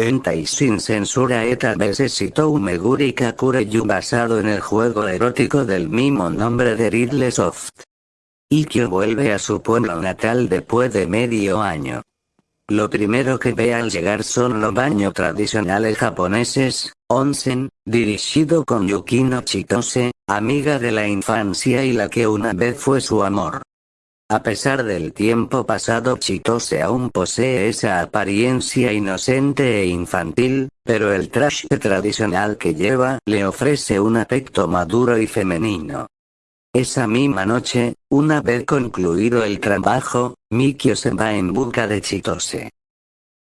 Entai sin censura eta citó Meguri Kakureyu basado en el juego erótico del mismo nombre de Ridley Soft. Ikkyo vuelve a su pueblo natal después de medio año. Lo primero que ve al llegar son los baños tradicionales japoneses, onsen, dirigido con Yukino Chitose, amiga de la infancia y la que una vez fue su amor. A pesar del tiempo pasado Chitose aún posee esa apariencia inocente e infantil, pero el traje tradicional que lleva le ofrece un aspecto maduro y femenino. Esa misma noche, una vez concluido el trabajo, Mikio se va en busca de Chitose.